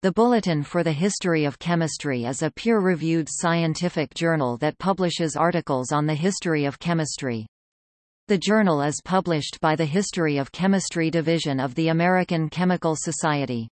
The Bulletin for the History of Chemistry is a peer-reviewed scientific journal that publishes articles on the history of chemistry. The journal is published by the History of Chemistry Division of the American Chemical Society.